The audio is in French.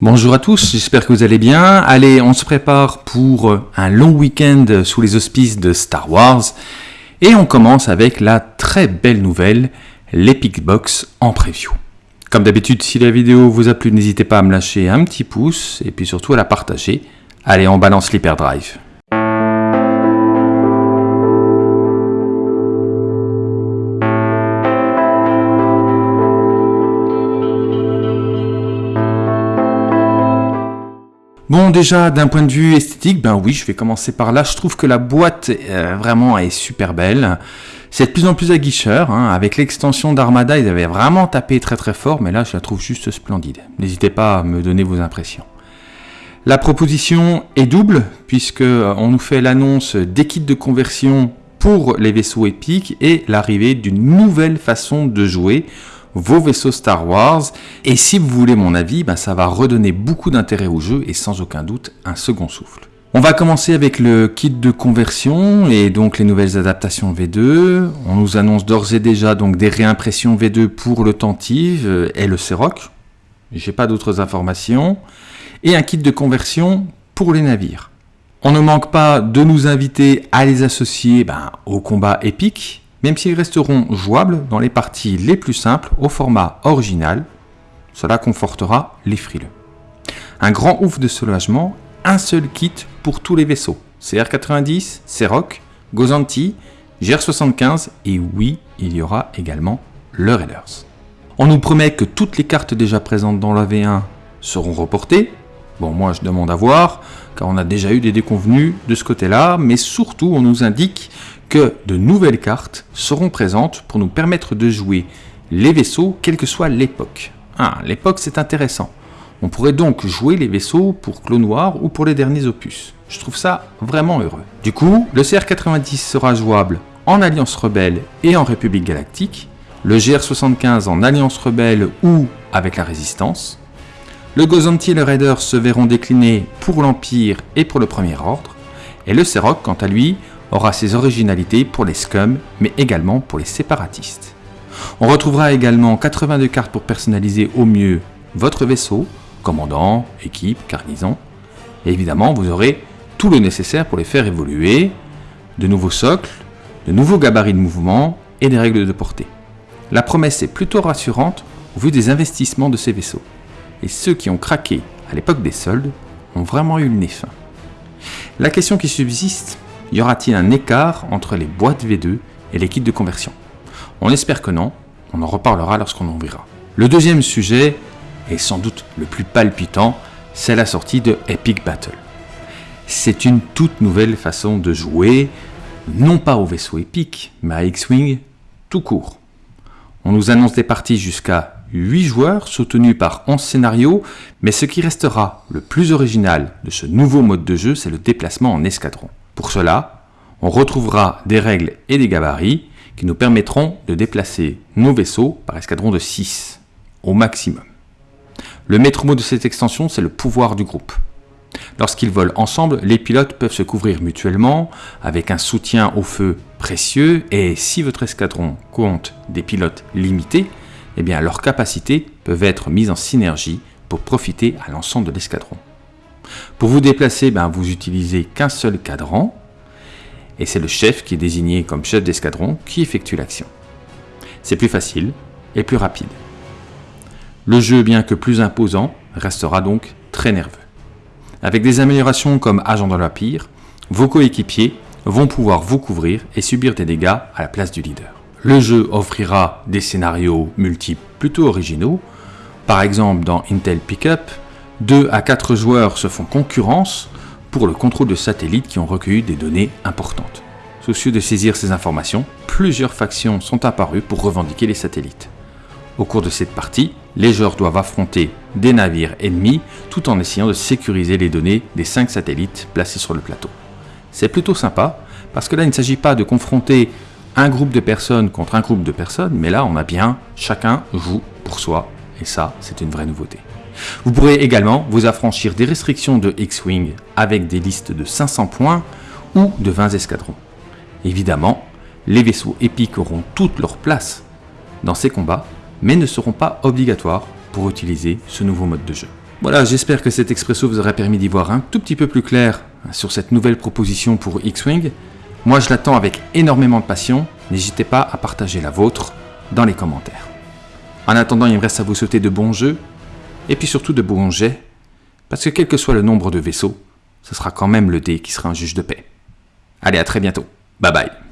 Bonjour à tous, j'espère que vous allez bien. Allez, on se prépare pour un long week-end sous les auspices de Star Wars. Et on commence avec la très belle nouvelle, l'Epic Box en preview. Comme d'habitude, si la vidéo vous a plu, n'hésitez pas à me lâcher un petit pouce et puis surtout à la partager. Allez, on balance l'hyperdrive. Bon, déjà, d'un point de vue esthétique, ben oui, je vais commencer par là. Je trouve que la boîte, euh, vraiment, est super belle. C'est de plus en plus aguicheur. Hein. Avec l'extension d'Armada, ils avaient vraiment tapé très très fort, mais là, je la trouve juste splendide. N'hésitez pas à me donner vos impressions. La proposition est double, puisque euh, on nous fait l'annonce des kits de conversion pour les vaisseaux épiques et l'arrivée d'une nouvelle façon de jouer vos vaisseaux Star Wars. Et si vous voulez mon avis, ben ça va redonner beaucoup d'intérêt au jeu et sans aucun doute un second souffle. On va commencer avec le kit de conversion et donc les nouvelles adaptations V2. On nous annonce d'ores et déjà donc des réimpressions V2 pour le Tentive et le Ceroc. J'ai pas d'autres informations. Et un kit de conversion pour les navires. On ne manque pas de nous inviter à les associer ben, au combat épique même s'ils resteront jouables dans les parties les plus simples au format original. Cela confortera les frileux. Un grand ouf de soulagement, un seul kit pour tous les vaisseaux. CR90, CROC, Gozanti, GR75 et oui, il y aura également le Raiders. On nous promet que toutes les cartes déjà présentes dans la V1 seront reportées. Bon, moi je demande à voir, car on a déjà eu des déconvenus de ce côté-là, mais surtout on nous indique que de nouvelles cartes seront présentes pour nous permettre de jouer les vaisseaux, quelle que soit l'époque. Ah, l'époque c'est intéressant. On pourrait donc jouer les vaisseaux pour Clos Noir ou pour les derniers opus. Je trouve ça vraiment heureux. Du coup, le CR90 sera jouable en Alliance Rebelle et en République Galactique, le GR75 en Alliance Rebelle ou avec la Résistance. Le Gozanti et le Raider se verront déclinés pour l'Empire et pour le Premier Ordre, et le Serok, quant à lui, aura ses originalités pour les scums, mais également pour les séparatistes. On retrouvera également 82 cartes pour personnaliser au mieux votre vaisseau, commandant, équipe, garnison. Et évidemment, vous aurez tout le nécessaire pour les faire évoluer, de nouveaux socles, de nouveaux gabarits de mouvement et des règles de portée. La promesse est plutôt rassurante au vu des investissements de ces vaisseaux. Et ceux qui ont craqué à l'époque des soldes ont vraiment eu le nez fin. La question qui subsiste y aura-t-il un écart entre les boîtes V2 et les kits de conversion? On espère que non, on en reparlera lorsqu'on verra. Le deuxième sujet, et sans doute le plus palpitant, c'est la sortie de Epic Battle. C'est une toute nouvelle façon de jouer, non pas au vaisseau épique, mais à X-Wing tout court. On nous annonce des parties jusqu'à 8 joueurs soutenus par 11 scénarios, mais ce qui restera le plus original de ce nouveau mode de jeu, c'est le déplacement en escadron. Pour cela, on retrouvera des règles et des gabarits qui nous permettront de déplacer nos vaisseaux par escadron de 6 au maximum. Le maître mot de cette extension, c'est le pouvoir du groupe. Lorsqu'ils volent ensemble, les pilotes peuvent se couvrir mutuellement avec un soutien au feu précieux et si votre escadron compte des pilotes limités, eh bien leurs capacités peuvent être mises en synergie pour profiter à l'ensemble de l'escadron. Pour vous déplacer, ben, vous utilisez qu'un seul cadran, et c'est le chef qui est désigné comme chef d'escadron qui effectue l'action. C'est plus facile et plus rapide. Le jeu, bien que plus imposant, restera donc très nerveux. Avec des améliorations comme Agent de l'Empire, vos coéquipiers vont pouvoir vous couvrir et subir des dégâts à la place du leader. Le jeu offrira des scénarios multiples plutôt originaux, par exemple dans Intel Pickup, 2 à 4 joueurs se font concurrence pour le contrôle de satellites qui ont recueilli des données importantes. Soucieux de saisir ces informations, plusieurs factions sont apparues pour revendiquer les satellites. Au cours de cette partie, les joueurs doivent affronter des navires ennemis tout en essayant de sécuriser les données des 5 satellites placés sur le plateau. C'est plutôt sympa parce que là il ne s'agit pas de confronter un groupe de personnes contre un groupe de personnes, mais là on a bien chacun joue pour soi et ça c'est une vraie nouveauté. Vous pourrez également vous affranchir des restrictions de X-Wing avec des listes de 500 points ou de 20 escadrons. Évidemment, les vaisseaux épiques auront toute leur place dans ces combats, mais ne seront pas obligatoires pour utiliser ce nouveau mode de jeu. Voilà, j'espère que cet expresso vous aura permis d'y voir un tout petit peu plus clair sur cette nouvelle proposition pour X-Wing. Moi, je l'attends avec énormément de passion. N'hésitez pas à partager la vôtre dans les commentaires. En attendant, il me reste à vous souhaiter de bons jeux, et puis surtout de jets, parce que quel que soit le nombre de vaisseaux, ce sera quand même le dé qui sera un juge de paix. Allez, à très bientôt. Bye bye.